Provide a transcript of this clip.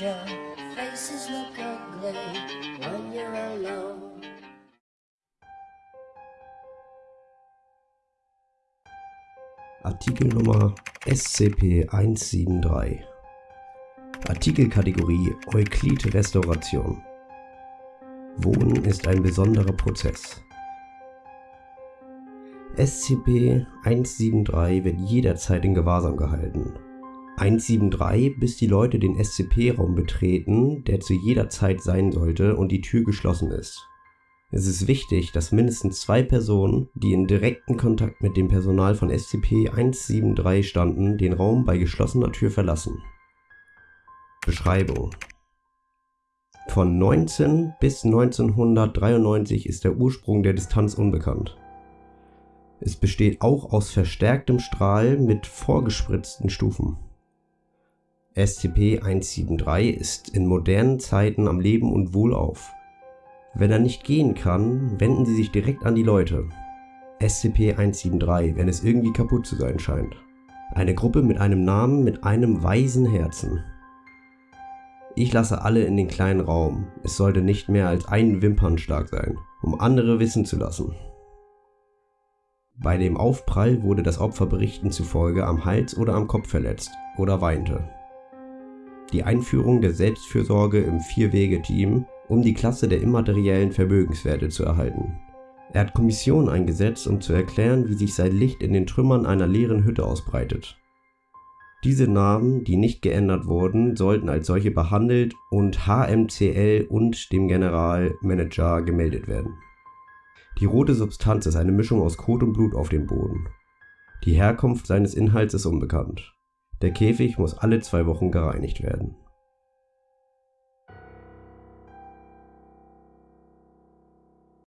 danger. Faces look ugly when you're alone. Artikel Nummer SCP-173 Artikelkategorie Euklid-Restauration Wohnen ist ein besonderer Prozess. SCP-173 wird jederzeit in Gewahrsam gehalten. 173, bis die Leute den SCP-Raum betreten, der zu jeder Zeit sein sollte und die Tür geschlossen ist. Es ist wichtig, dass mindestens zwei Personen, die in direkten Kontakt mit dem Personal von SCP-173 standen, den Raum bei geschlossener Tür verlassen. Beschreibung Von 19 bis 1993 ist der Ursprung der Distanz unbekannt. Es besteht auch aus verstärktem Strahl mit vorgespritzten Stufen. SCP-173 ist in modernen Zeiten am Leben und wohlauf. Wenn er nicht gehen kann, wenden Sie sich direkt an die Leute. SCP-173, wenn es irgendwie kaputt zu sein scheint. Eine Gruppe mit einem Namen mit einem weisen Herzen. Ich lasse alle in den kleinen Raum. Es sollte nicht mehr als ein Wimpernschlag sein, um andere wissen zu lassen. Bei dem Aufprall wurde das Opfer Berichten zufolge am Hals oder am Kopf verletzt oder weinte. Die Einführung der Selbstfürsorge im Vier-Wege-Team um die Klasse der immateriellen Vermögenswerte zu erhalten. Er hat Kommissionen eingesetzt, um zu erklären, wie sich sein Licht in den Trümmern einer leeren Hütte ausbreitet. Diese Namen, die nicht geändert wurden, sollten als solche behandelt und HMCL und dem Generalmanager gemeldet werden. Die rote Substanz ist eine Mischung aus Kot und Blut auf dem Boden. Die Herkunft seines Inhalts ist unbekannt. Der Käfig muss alle zwei Wochen gereinigt werden